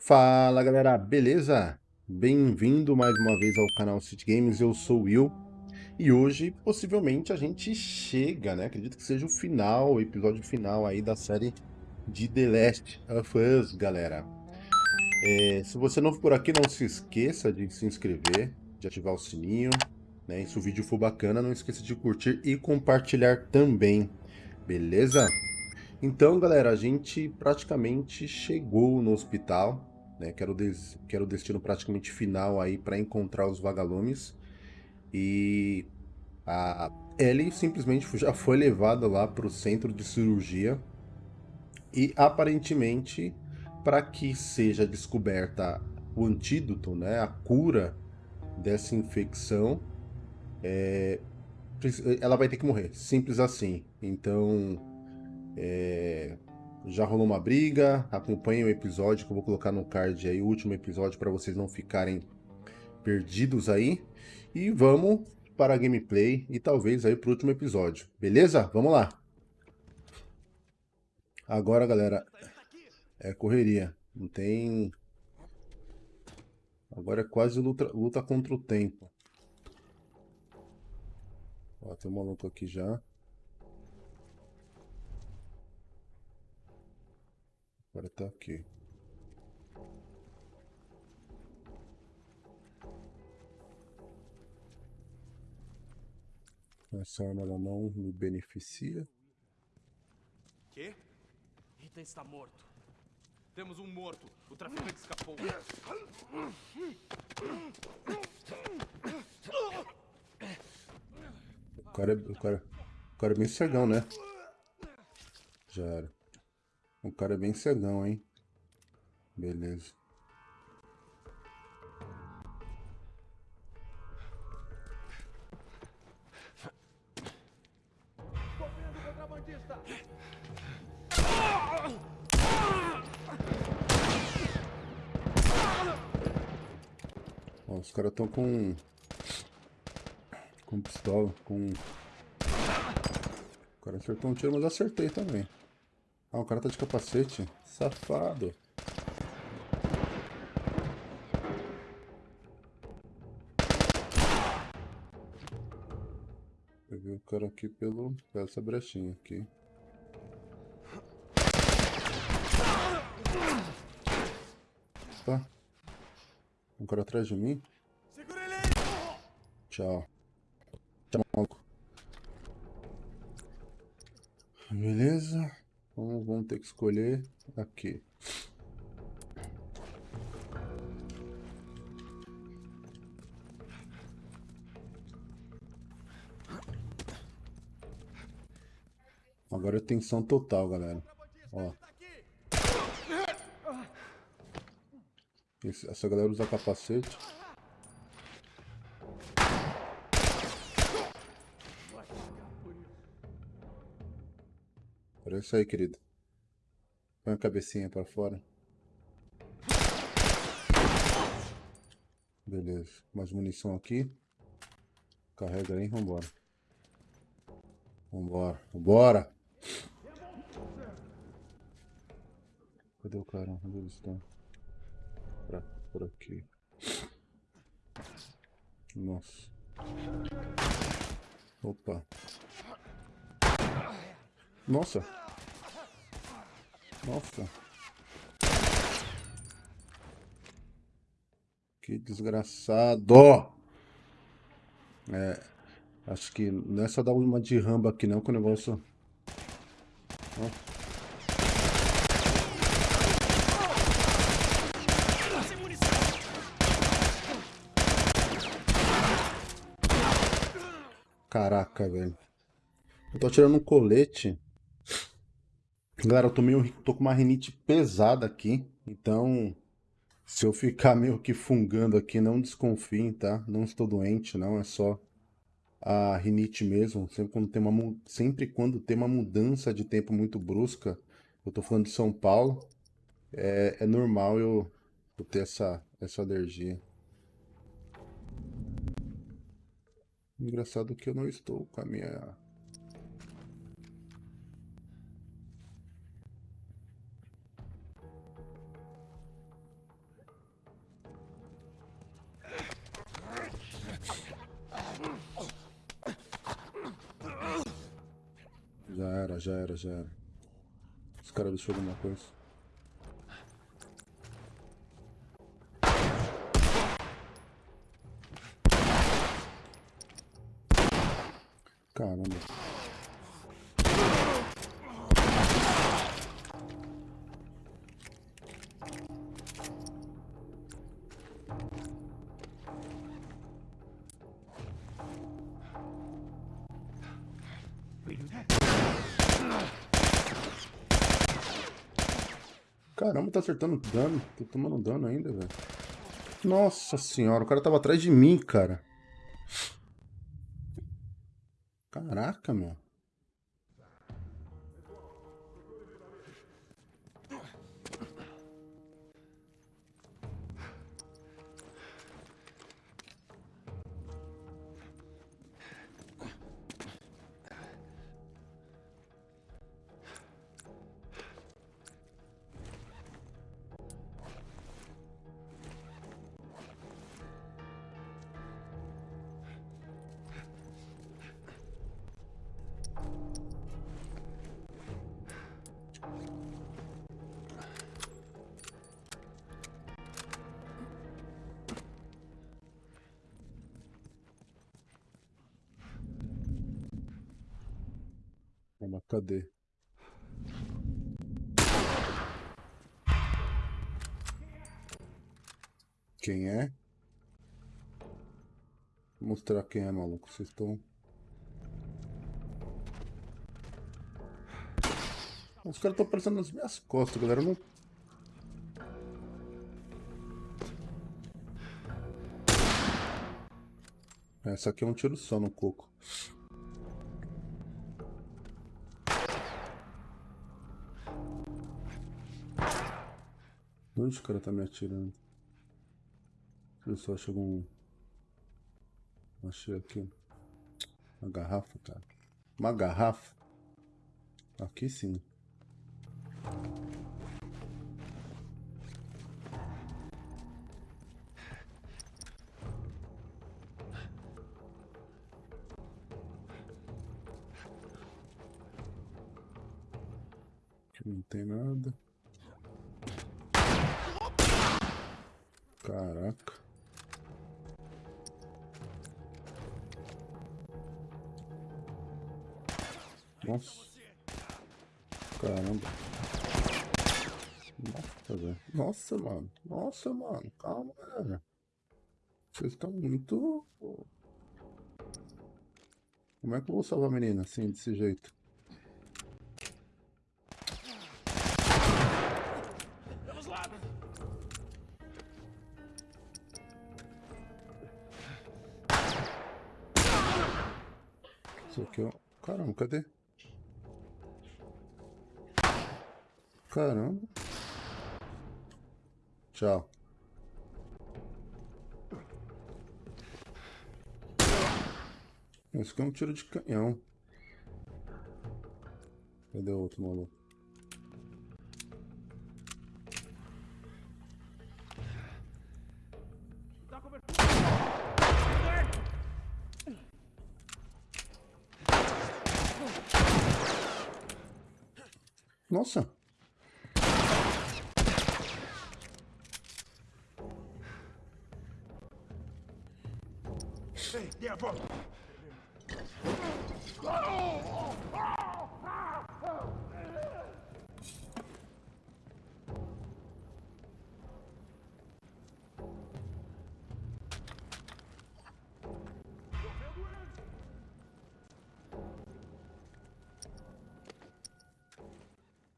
Fala galera, beleza? Bem-vindo mais uma vez ao canal City Games, eu sou o Will e hoje possivelmente a gente chega, né? Acredito que seja o final, o episódio final aí da série de The Last of Us, galera. É, se você não for por aqui, não se esqueça de se inscrever, de ativar o sininho, né? E se o vídeo for bacana, não esqueça de curtir e compartilhar também, beleza? Então, galera, a gente praticamente chegou no hospital, né? Que era o, des... que era o destino praticamente final aí para encontrar os vagalumes. E a Ellie simplesmente já foi levada lá para o centro de cirurgia. E aparentemente, para que seja descoberta o antídoto, né? A cura dessa infecção, é... ela vai ter que morrer. Simples assim. Então é, já rolou uma briga, acompanhem o episódio que eu vou colocar no card aí, o último episódio, para vocês não ficarem perdidos aí. E vamos para a gameplay e talvez aí para o último episódio, beleza? Vamos lá! Agora, galera, é correria, não tem... Agora é quase luta, luta contra o tempo. Ó, tem um maluco aqui já. Agora tá aqui. Essa arma ela não me beneficia. Quê? Ethan está morto. Temos um morto. O traficante escapou. O cara, é, o cara, o cara é bem cegão, né? Já era. O cara é bem cegão, hein? Beleza. Ó, os caras estão com... Com pistola, com... O cara acertou um tiro, mas acertei também. Ah, o cara tá de capacete. Safado. Peguei o cara aqui pelo, pela essa brechinha aqui. Tá. Um cara atrás de mim. Tchau. Tchau, maluco. Beleza. Então vamos ter que escolher aqui. Agora é tensão total, galera. Ó. Esse, essa galera usa capacete. Isso aí, querido. Põe a cabecinha para fora. Beleza. Mais munição aqui. Carrega aí, vambora. Vambora. Vambora! Cadê o cara? Onde eles estão? Pra, por aqui. Nossa. Opa. Nossa. Nossa. Que desgraçado. É. Acho que não é só dar uma de ramba aqui não, que o negócio... Caraca, velho. Eu tô tirando um colete. Galera, eu tô, meio, tô com uma rinite pesada aqui, então se eu ficar meio que fungando aqui, não desconfiem, tá? Não estou doente, não, é só a rinite mesmo. Sempre quando tem uma, sempre quando tem uma mudança de tempo muito brusca, eu tô falando de São Paulo, é, é normal eu, eu ter essa, essa alergia. Engraçado que eu não estou com a minha era, já era, já era. Os caras deixou alguma coisa. Tá acertando dano. Tô tomando dano ainda, velho. Nossa senhora, o cara tava atrás de mim, cara. Caraca, meu. Mas cadê? Quem é? Vou mostrar quem é, maluco. Vocês estão... Os caras estão aparecendo nas minhas costas, galera. Não... Essa aqui é um tiro só no coco. Onde o cara tá me atirando? Eu só chegou um... Achei aqui. Uma garrafa, cara. Uma garrafa? Aqui sim. Nossa, mano. Calma, velho. Vocês estão muito... Como é que eu vou salvar a menina assim, desse jeito? Isso aqui, ó. Caramba, cadê? Caramba. Tchau. Esse aqui é um tiro de canhão. Cadê o outro maluco?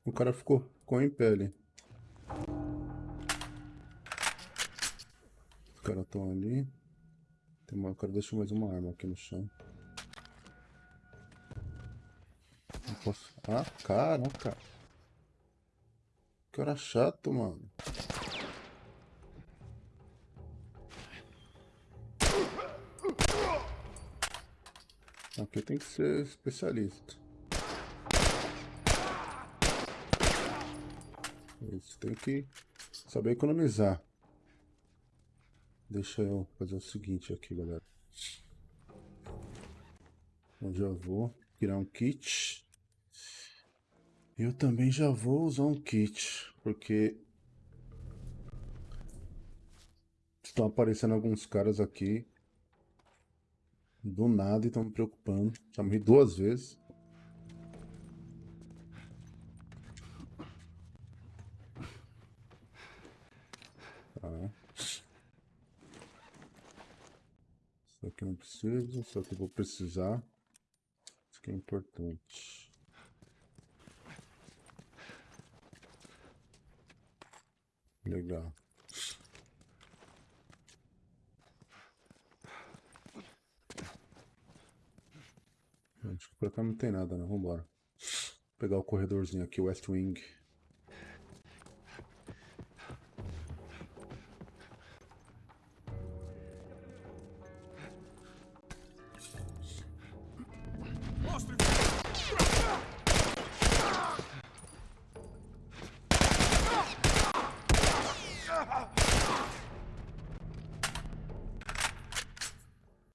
O cara ficou com em pele. Os caras estão ali. Tem uma, o cara deixou mais uma arma aqui no chão. Não posso... Ah, caraca. Que cara chato, mano. Aqui tem que ser especialista. Isso, tem que saber economizar. Deixa eu fazer o seguinte aqui, galera. Eu já vou criar um kit. Eu também já vou usar um kit, porque estão aparecendo alguns caras aqui do nada e estão me preocupando. Já morri duas vezes. Tá. Isso aqui não preciso, só que eu vou precisar. Isso aqui é importante. Legal. Acho que por cá não tem nada, não. Vambora. Vou pegar o corredorzinho aqui, West Wing.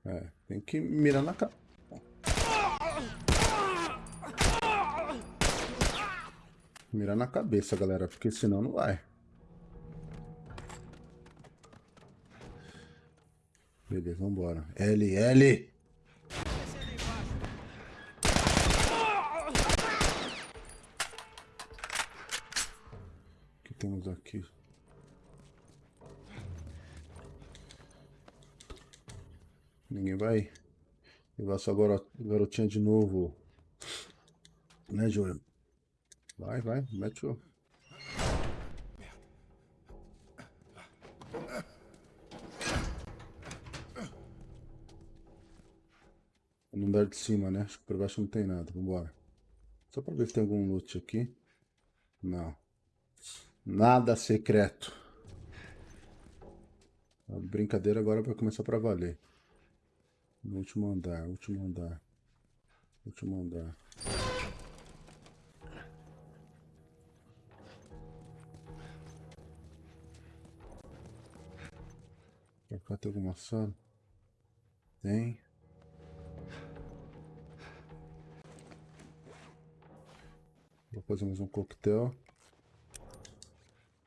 É, tem que mirar na cara. Mirar na cabeça, galera, porque senão não vai. Beleza, vambora. L, L! Ninguém vai levar essa garotinha de novo. Né, Júlio? Vai, vai, mete o... No andar de cima, né? Acho que por baixo não tem nada. Vambora. Só pra ver se tem algum loot aqui. Não. Nada secreto. A brincadeira agora vai começar pra valer. No último andar, último andar. Último andar. Pra cá tem alguma sala? Tem. Vou fazer mais um coquetel.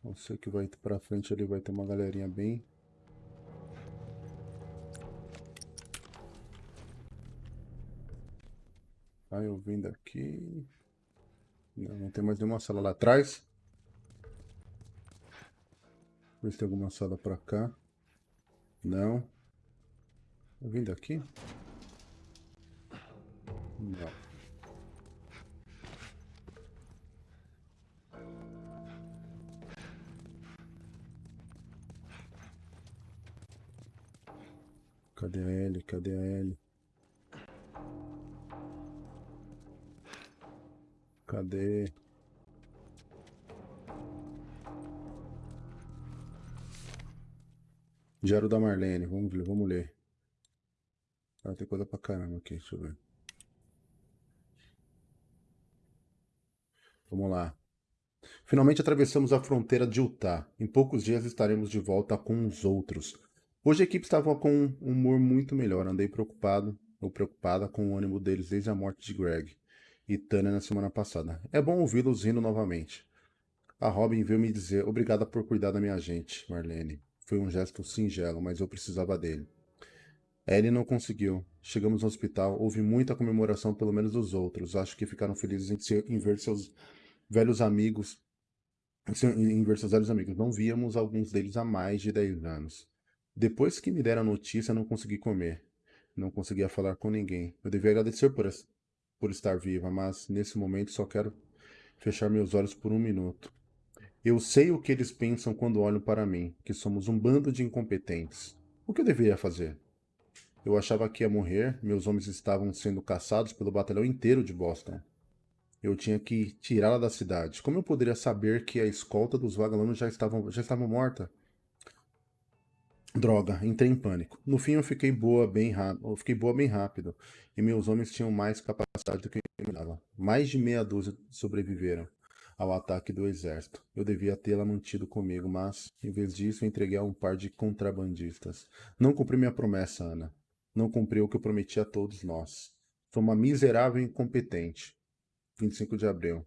Eu sei que vai pra frente ali vai ter uma galerinha bem Aí eu vim daqui. Não, não tem mais nenhuma sala lá atrás. Ver se tem alguma sala pra cá. Não. Eu vim daqui? Não. Cadê a L? Cadê a L? Cadê? Diário da Marlene, vamos ver, vamos ler. Ah, tem coisa pra caramba aqui, deixa eu ver. Vamos lá. Finalmente atravessamos a fronteira de Utah. Em poucos dias estaremos de volta com os outros. Hoje a equipe estava com um humor muito melhor. Andei preocupado ou preocupada com o ânimo deles desde a morte de Greg e Tânia na semana passada. É bom ouvi-los rindo novamente. A Robin veio me dizer obrigada por cuidar da minha gente, Marlene. Foi um gesto singelo, mas eu precisava dele. Ellie não conseguiu. Chegamos no hospital, houve muita comemoração, pelo menos dos outros. Acho que ficaram felizes em, ser, em ver seus velhos amigos. Em ver seus velhos amigos. Não víamos alguns deles há mais de 10 anos. Depois que me deram a notícia, não consegui comer. Não conseguia falar com ninguém. Eu devia agradecer por, por estar viva, mas nesse momento só quero fechar meus olhos por um minuto. Eu sei o que eles pensam quando olham para mim, que somos um bando de incompetentes. O que eu deveria fazer? Eu achava que ia morrer, meus homens estavam sendo caçados pelo batalhão inteiro de Boston. Eu tinha que tirá-la da cidade. Como eu poderia saber que a escolta dos vagalumes já estavam, já estava morta? Droga, entrei em pânico. No fim eu fiquei boa bem rápido, fiquei boa bem rápido, e meus homens tinham mais capacidade do que eu imaginava. Mais de meia dúzia sobreviveram ao ataque do exército. Eu devia tê-la mantido comigo, mas, em vez disso, entreguei a um par de contrabandistas. Não cumpri minha promessa, Ana. Não cumpri o que eu prometi a todos nós. Sou uma miserável incompetente. 25 de abril.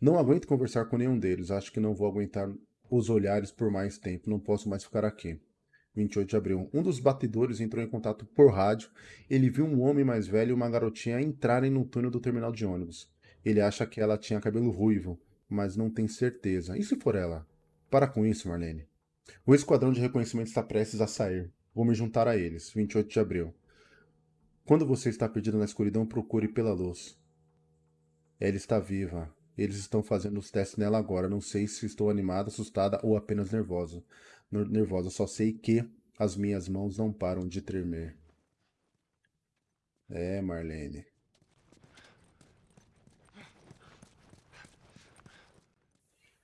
Não aguento conversar com nenhum deles. Acho que não vou aguentar os olhares por mais tempo. Não posso mais ficar aqui. 28 de abril. Um dos batedores entrou em contato por rádio. Ele viu um homem mais velho e uma garotinha entrarem no túnel do terminal de ônibus. Ele acha que ela tinha cabelo ruivo, mas não tem certeza. E se for ela? Para com isso, Marlene. O esquadrão de reconhecimento está prestes a sair. Vou me juntar a eles. 28 de abril. Quando você está perdido na escuridão, procure pela luz. Ela está viva. Eles estão fazendo os testes nela agora. Não sei se estou animada, assustada ou apenas nervosa. Nervosa. Só sei que as minhas mãos não param de tremer. É, Marlene.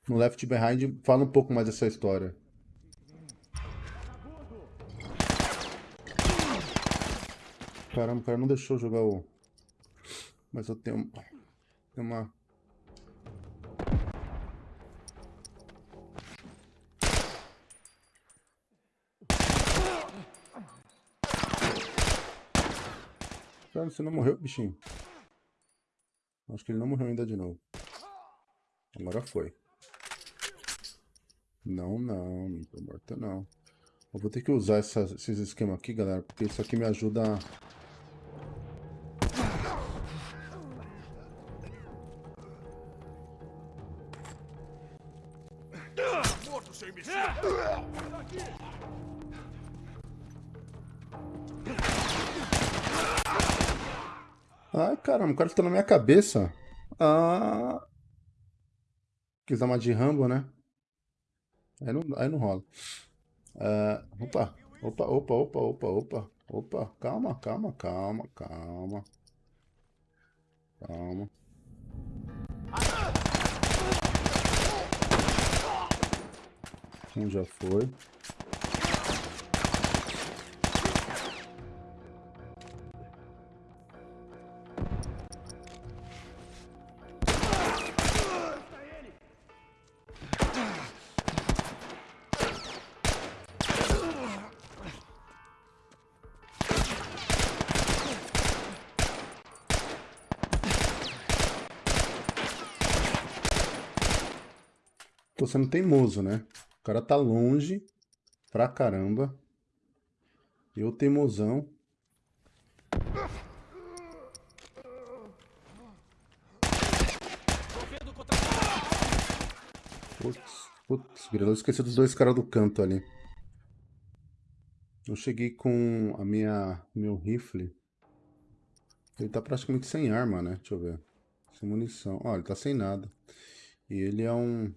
No Left Behind fala um pouco mais dessa história. Caramba, o cara não deixou jogar o... Mas eu tenho... Tem uma... Cara, você não morreu, bichinho? Acho que ele não morreu ainda de novo. Agora foi. Não, não, não tô morto não. Eu vou ter que usar essa, esses esquemas aqui, galera, porque isso aqui me ajuda. Cara tá na minha cabeça. Ah... Quis dar uma de Rambo, né? Aí não, aí não rola. Uh, opa, opa, opa, opa, opa, opa, opa. Calma, calma, calma, calma. Calma. Um já foi. Tô sendo teimoso, né? O cara tá longe pra caramba. Eu teimosão. Putz, putz, eu esqueci dos dois caras do canto ali. Eu cheguei com a minha meu rifle. Ele tá praticamente sem arma, né? Deixa eu ver. Sem munição. Ó, ele tá sem nada. E ele é um...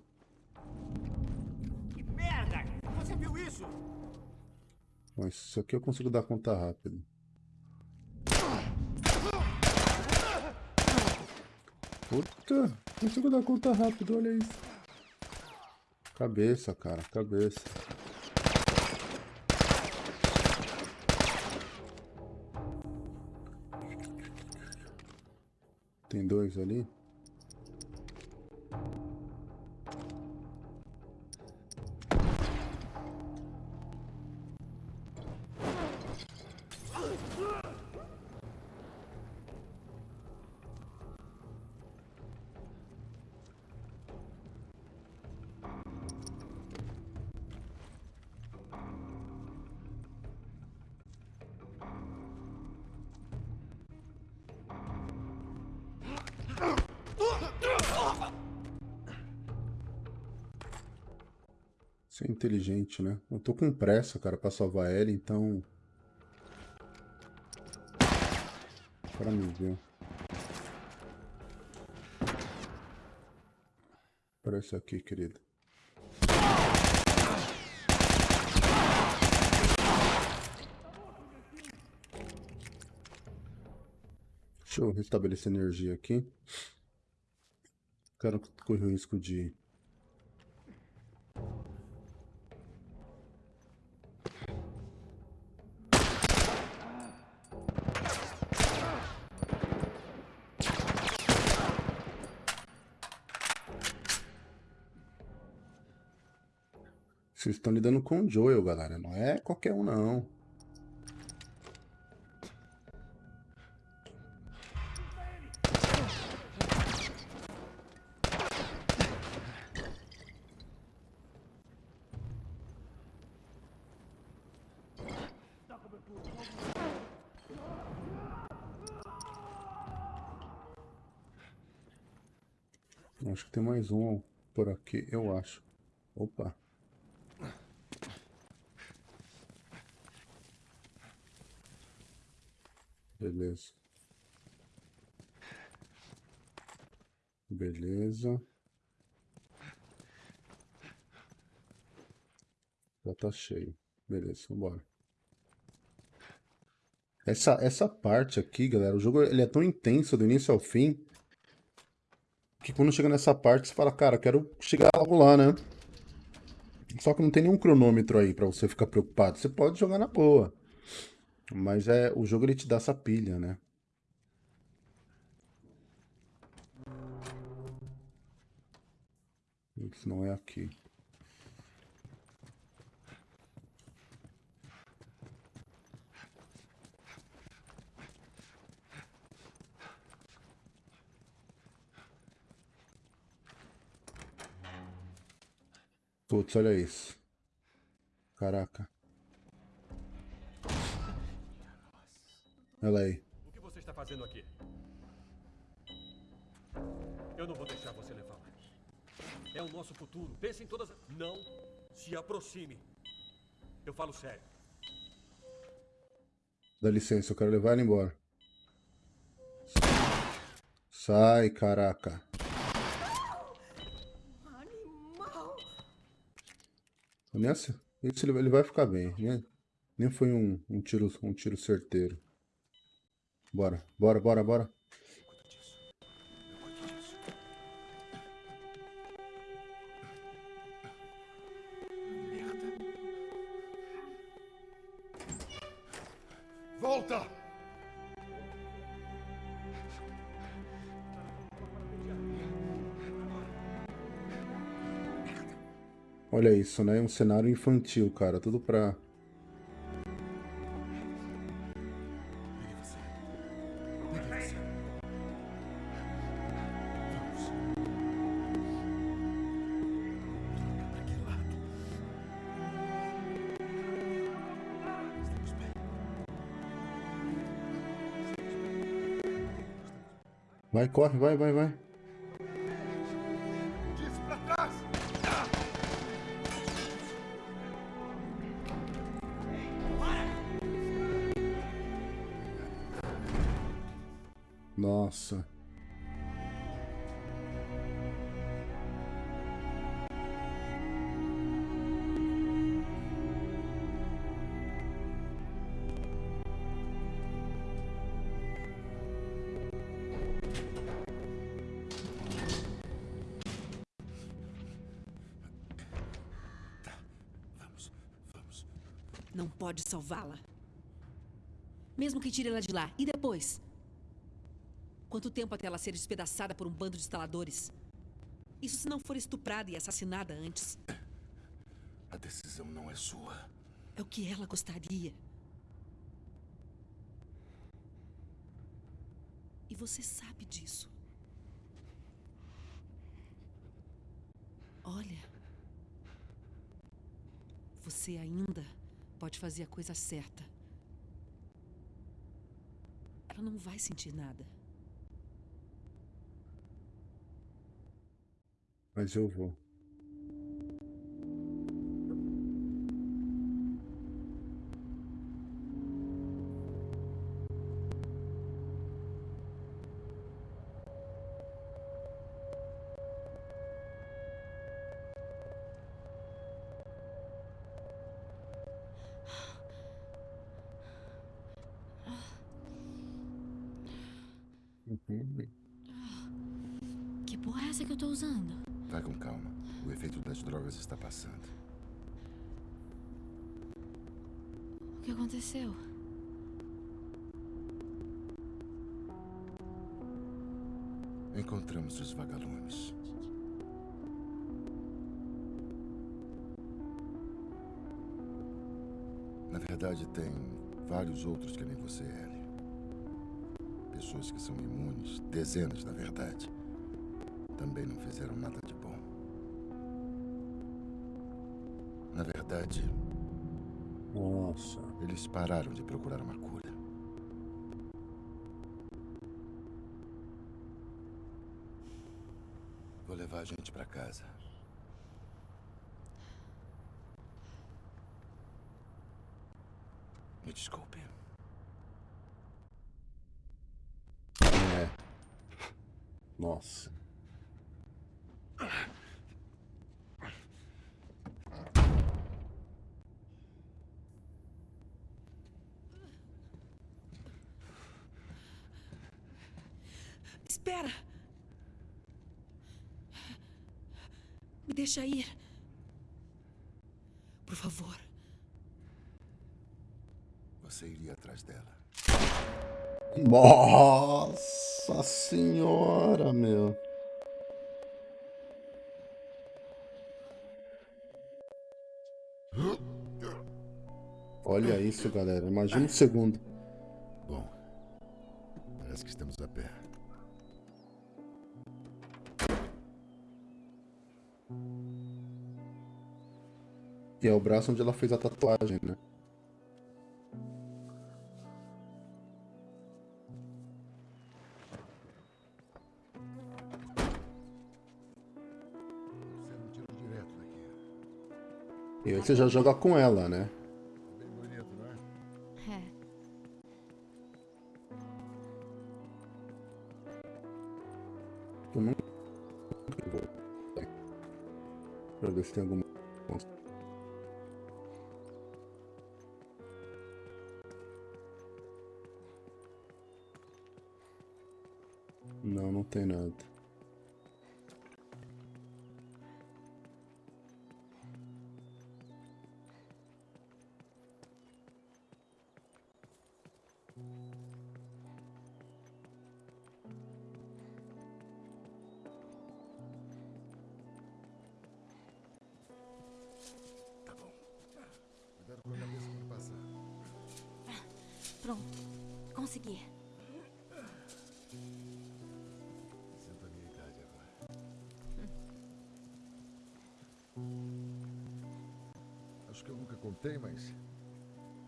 Mas isso aqui eu consigo dar conta rápido. Puta, consigo dar conta rápido, olha isso. Cabeça, cara, cabeça. Tem dois ali. Inteligente, né? Eu tô com pressa, cara, pra salvar ela, então... Para me ver. Parece aqui, querido. Deixa eu restabelecer energia aqui. Quero correr o risco de estão lidando com o Joel, galera. Não é qualquer um, não. Acho que tem mais um por aqui, eu acho. Opa! Beleza. Beleza. Já tá cheio. Beleza, vambora. Essa, essa parte aqui, galera, o jogo ele é tão intenso do início ao fim que quando chega nessa parte você fala, cara, quero chegar logo lá, né? Só que não tem nenhum cronômetro aí pra você ficar preocupado. Você pode jogar na boa. Mas é, o jogo ele te dá essa pilha, né? Isso não é aqui. Putz, olha isso. Caraca. Olha aí. O que você está fazendo aqui? Eu não vou deixar você levá-la. É o nosso futuro. Pense em todas. Não se aproxime. Eu falo sério. Dá licença, eu quero levar ela embora. Sai, caraca. Animal! Nessa, ele vai ficar bem, né? Nem foi um, um tiro, um tiro certeiro. Bora, bora, bora, bora. Volta! Olha isso, né? Um cenário infantil, cara. Tudo pra... Vai, corre, vai, vai, vai. Disse pra trás! Nossa. Pode salvá-la. Mesmo que tire ela de lá. E depois? Quanto tempo até ela ser despedaçada por um bando de instaladores? Isso se não for estuprada e assassinada antes. A decisão não é sua. É o que ela gostaria. E você sabe disso. Olha. Você ainda pode fazer a coisa certa. Ela não vai sentir nada. Mas eu vou. Que porra é essa que eu tô usando? Vai com calma. O efeito das drogas está passando. O que aconteceu? Encontramos os vagalumes. Na verdade, tem vários outros que nem você, Ellie. Pessoas que são imunes, dezenas na verdade. Também não fizeram nada de bom. Na verdade, Nossa. Eles pararam de procurar uma cura. Vou levar a gente pra casa. Me desculpe. É. Nossa. Espera! Me deixa ir. Por favor. Você iria atrás dela. Nossa senhora, meu. Olha isso, galera. Imagina um segundo. Bom, parece que estamos a pé. E é o braço onde ela fez a tatuagem, né? E aí você já joga com ela, né? Bem bonito, não é? É. Eu não. Pra ver se tem alguma. Acho que eu nunca contei, mas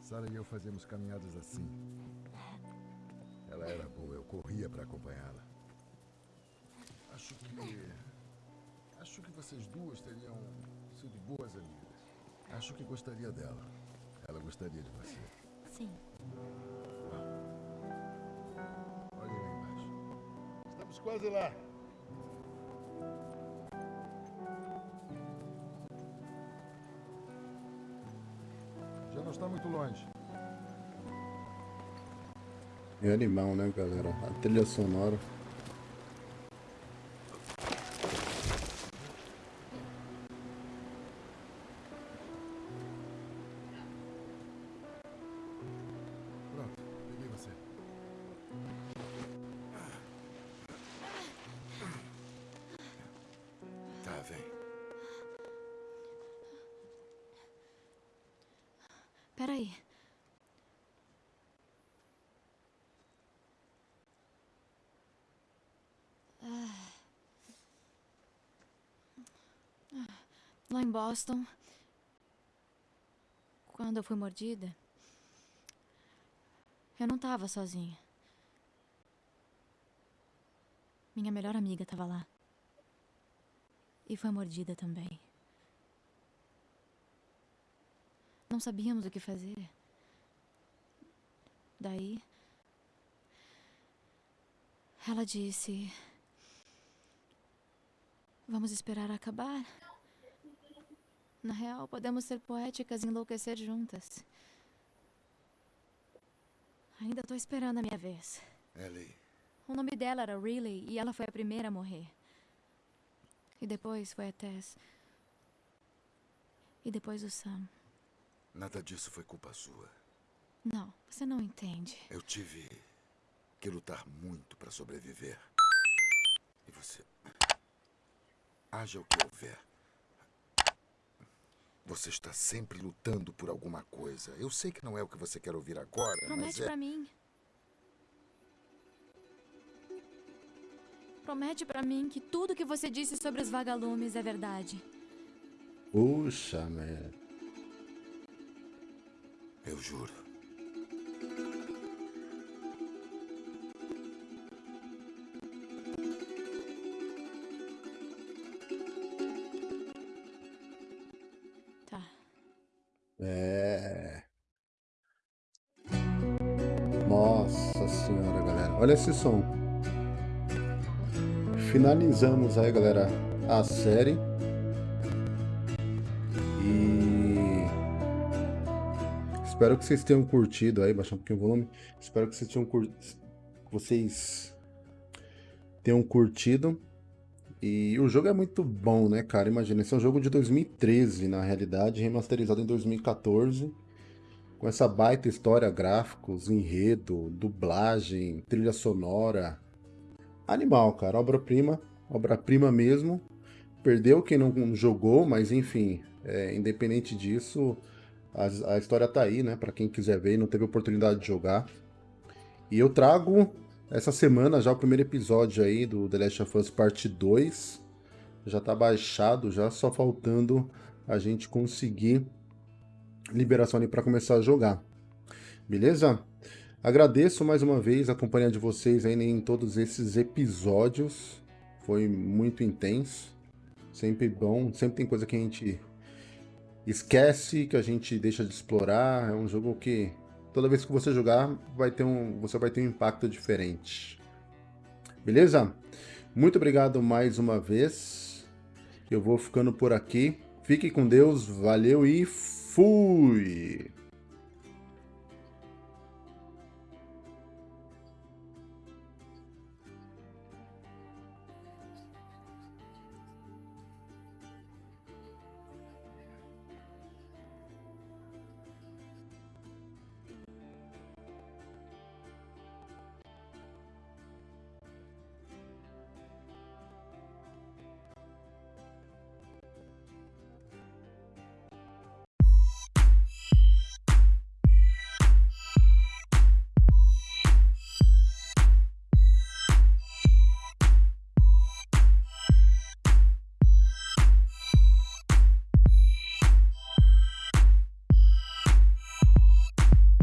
Sara e eu fazíamos caminhadas assim. Ela era boa, eu corria para acompanhá-la. Acho que acho que vocês duas teriam sido boas amigas. Acho que gostaria dela. Ela gostaria de você. Sim. Olhem lá embaixo. Estamos quase lá. Está muito longe. É animal, né, galera? A trilha sonora. Peraí. Ah. Lá em Boston, quando eu fui mordida, eu não tava sozinha. Minha melhor amiga tava lá. E foi mordida também. Não sabíamos o que fazer. Daí. Ela disse. Vamos esperar acabar. Na real, podemos ser poéticas e enlouquecer juntas. Ainda tô esperando a minha vez. Ellie, O nome dela era Riley e ela foi a primeira a morrer. E depois foi a Tess. E depois o Sam. Nada disso foi culpa sua. Não, você não entende. Eu tive que lutar muito para sobreviver. E você. Haja o que houver. Você está sempre lutando por alguma coisa. Eu sei que não é o que você quer ouvir agora, mas Promete é. pra mim. Promete pra mim que tudo que você disse sobre os vagalumes é verdade. Puxa, merda. Juro. Tá. É. Nossa senhora, galera. Olha esse som. Finalizamos aí, galera, a série. Espero que vocês tenham curtido aí, baixar um pouquinho o volume. Espero que vocês tenham curtido. Vocês tenham curtido. E o jogo é muito bom, né, cara? Imagina, esse é um jogo de 2013, na realidade, remasterizado em 2014. Com essa baita história, gráficos, enredo, dublagem, trilha sonora. Animal, cara. Obra-prima. Obra-prima mesmo. Perdeu quem não jogou, mas enfim, é, independente disso, a, a, história tá aí, né? Pra quem quiser ver e não teve oportunidade de jogar. E eu trago essa semana já o primeiro episódio aí do The Last of Us Parte 2. Já tá baixado, já só faltando a gente conseguir liberação ali para começar a jogar. Beleza? Agradeço mais uma vez a companhia de vocês aí em todos esses episódios. Foi muito intenso. Sempre bom, sempre tem coisa que a gente esquece, que a gente deixa de explorar. É um jogo que toda vez que você jogar, vai ter um, você vai ter um impacto diferente. Beleza? Muito obrigado mais uma vez. Eu vou ficando por aqui. Fique com Deus, valeu e fui!